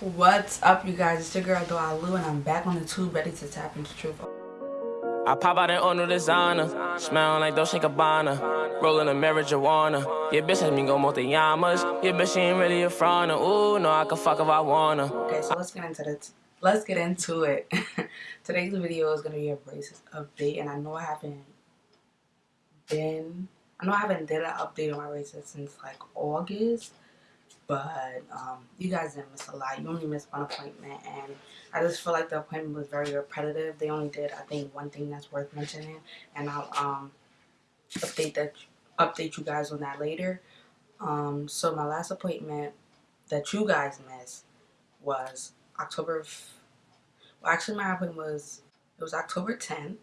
What's up, you guys? It's your girl, Doa Lou, and I'm back on the tube ready to tap into truth. I pop out in on designer, smelling like Dolce Gabbana, rolling a marijuana. Your bitch has me go multi-yamas. Your bitch she ain't really a front. Ooh, no, I can fuck if I wanna. Okay, so let's get into it. Let's get into it. Today's video is gonna be a braces update, and I know I haven't been, I know I haven't did an update on my braces since like August but um, you guys didn't miss a lot. You only missed one appointment, and I just feel like the appointment was very repetitive. They only did, I think, one thing that's worth mentioning, and I'll um, update that update you guys on that later. Um, so my last appointment that you guys missed was October. Well, actually, my appointment was it was October 10th,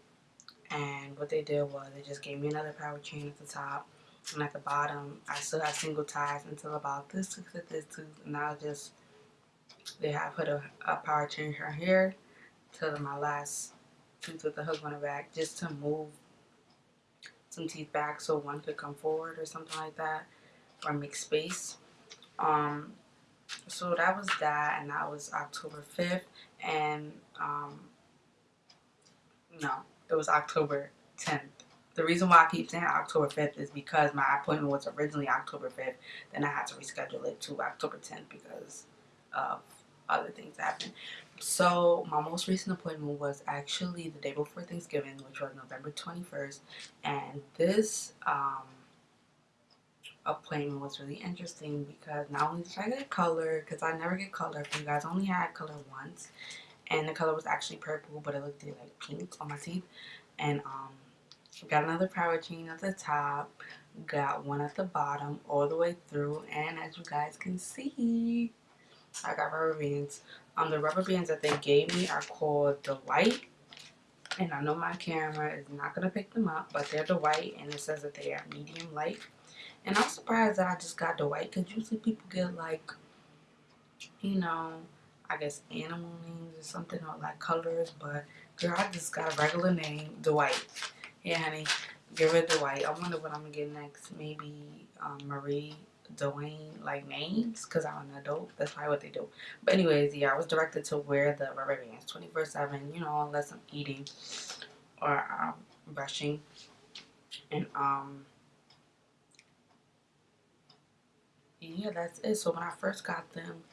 and what they did was they just gave me another power chain at the top and at the bottom I still have single ties until about this tooth to this tooth and now just they have put a, a power changer right here to my last tooth with the hook on the back just to move some teeth back so one could come forward or something like that or make space. Um so that was that and that was October 5th and um no it was October 10th the reason why I keep saying October 5th is because my appointment was originally October 5th. Then I had to reschedule it to October 10th because of other things happened. So my most recent appointment was actually the day before Thanksgiving, which was November 21st. And this um, appointment was really interesting because not only did I get color, because I never get color you guys, only had color once. And the color was actually purple, but it looked like pink on my teeth. And um, got another power chain at the top. Got one at the bottom all the way through. And as you guys can see I got rubber bands. Um the rubber bands that they gave me are called the white and I know my camera is not gonna pick them up but they're the white and it says that they are medium light. And I'm surprised that I just got the white because usually people get like you know I guess animal names or something or like colors. But girl I just got a regular name the white yeah, honey. Get rid of the white. I wonder what I'm going to get next. Maybe um, Marie Dwayne, like, names. Because I'm an adult. That's probably what they do. But anyways, yeah, I was directed to wear the rubber bands 24-7. You know, unless I'm eating or um, brushing. And, um... Yeah, that's it. So when I first got them,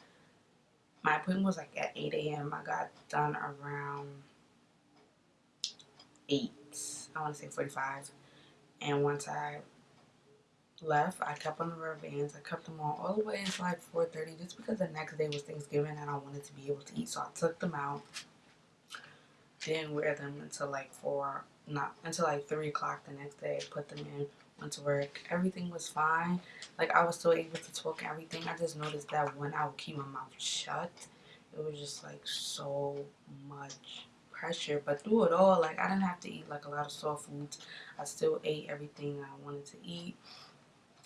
my appointment was like at 8 a.m. I got done around 8 I want to say 45. And once I left, I kept on the rubber bands. I kept them on all the way until like 4.30 just because the next day was Thanksgiving and I wanted to be able to eat. So I took them out. Didn't wear them until like 4, not until like 3 o'clock the next day. Put them in, went to work. Everything was fine. Like I was still able to talk everything. I just noticed that when I would keep my mouth shut, it was just like so much pressure but through it all like I didn't have to eat like a lot of soft foods. I still ate everything I wanted to eat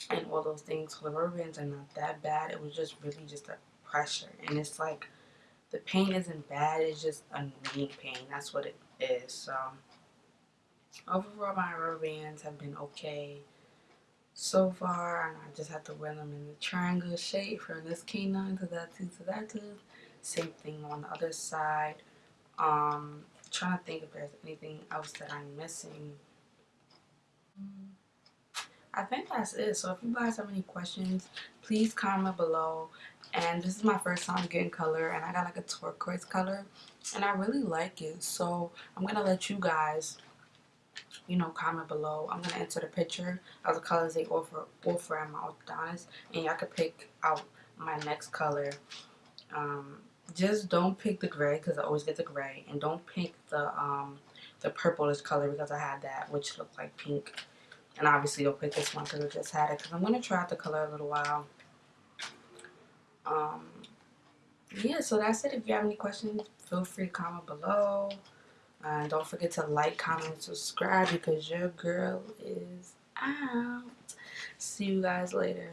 and all those things rubber are not that bad. It was just really just a pressure and it's like the pain isn't bad it's just annoying pain. That's what it is so. Overall my rubber bands have been okay so far and I just have to wear them in the triangle shape from this canine to that tooth to that tooth. Same thing on the other side um, trying to think if there's anything else that I'm missing. I think that's it. So if you guys have any questions, please comment below. And this is my first time getting color and I got like a turquoise color and I really like it. So I'm going to let you guys, you know, comment below. I'm going to enter the picture of the colors they offer, offer at my orthodontist and y'all can pick out my next color. Um, just don't pick the gray because I always get the gray and don't pick the um the purplish color because I had that which looked like pink. And obviously don't pick this one because I just had it because I'm going to try out the color a little while. Um yeah so that's it. If you have any questions feel free to comment below. And don't forget to like comment and subscribe because your girl is out. See you guys later